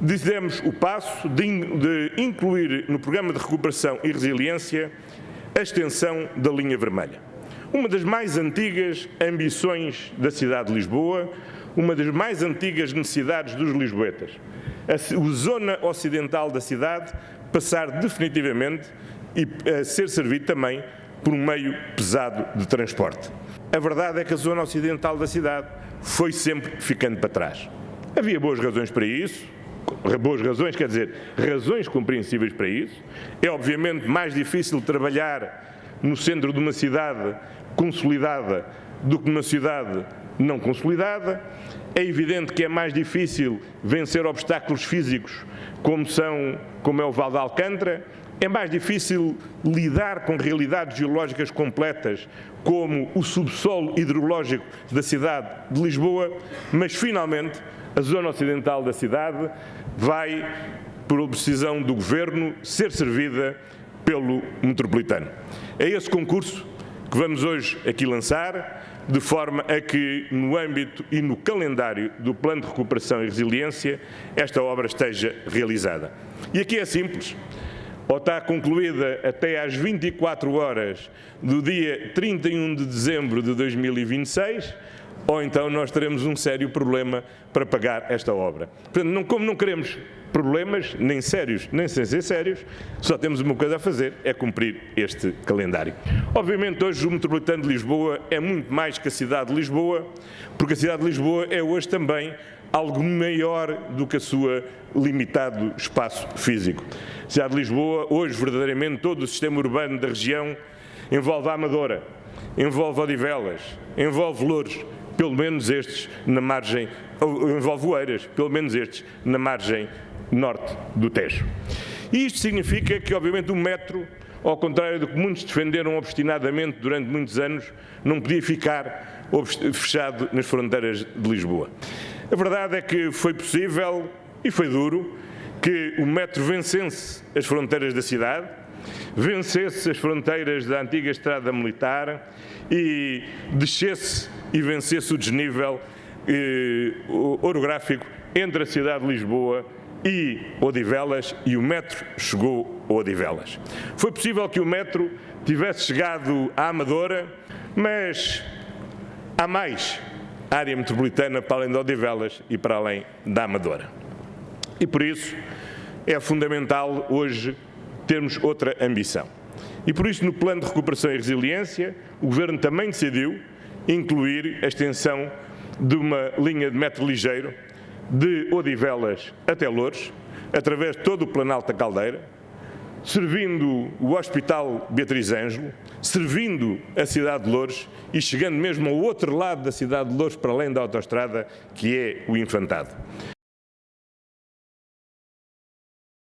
dizemos o passo de, incluir no Programa de Recuperação e Resiliência a extensão da linha vermelha. Uma das mais antigas ambições da cidade de Lisboa, uma das mais antigas necessidades dos lisboetas. A zona ocidental da cidade passar definitivamente e a ser servido também por um meio pesado de transporte. A verdade é que a zona ocidental da cidade foi sempre ficando para trás. Havia boas razões para isso, boas razões, quer dizer, razões compreensíveis para isso. É obviamente mais difícil trabalhar no centro de uma cidade consolidada do que numa cidade não consolidada. É evidente que é mais difícil vencer obstáculos físicos como, são, como é o Val de Alcântara, é mais difícil lidar com realidades geológicas completas, como o subsolo hidrológico da cidade de Lisboa, mas finalmente a zona ocidental da cidade vai, por decisão do Governo, ser servida pelo metropolitano. É esse concurso que vamos hoje aqui lançar, de forma a que, no âmbito e no calendário do Plano de Recuperação e Resiliência, esta obra esteja realizada. E aqui é simples ou está concluída até às 24 horas do dia 31 de dezembro de 2026, ou então nós teremos um sério problema para pagar esta obra. Portanto, não, como não queremos problemas, nem sérios, nem sem ser sérios, só temos uma coisa a fazer, é cumprir este calendário. Obviamente hoje o Metropolitano de Lisboa é muito mais que a cidade de Lisboa, porque a cidade de Lisboa é hoje também algo maior do que a sua limitado espaço físico. A cidade de Lisboa, hoje, verdadeiramente, todo o sistema urbano da região envolve a Amadora, envolve Odivelas, envolve Louros, pelo menos estes na margem, envolve Oeiras, pelo menos estes na margem norte do Tejo. E isto significa que, obviamente, o metro, ao contrário do que muitos defenderam obstinadamente durante muitos anos, não podia ficar fechado nas fronteiras de Lisboa. A verdade é que foi possível, e foi duro, que o metro vencesse as fronteiras da cidade, vencesse as fronteiras da antiga estrada militar e descesse e vencesse o desnível eh, orográfico entre a cidade de Lisboa e Odivelas e o metro chegou a Odivelas. Foi possível que o metro tivesse chegado à Amadora, mas há mais área metropolitana para além de Odivelas e para além da Amadora. E por isso é fundamental hoje termos outra ambição. E por isso no Plano de Recuperação e Resiliência o Governo também decidiu incluir a extensão de uma linha de metro ligeiro de Odivelas até Louros, através de todo o Planalto da Caldeira, servindo o Hospital Beatriz Ângelo, servindo a cidade de Louros e chegando mesmo ao outro lado da cidade de Louros, para além da autoestrada, que é o Infantado.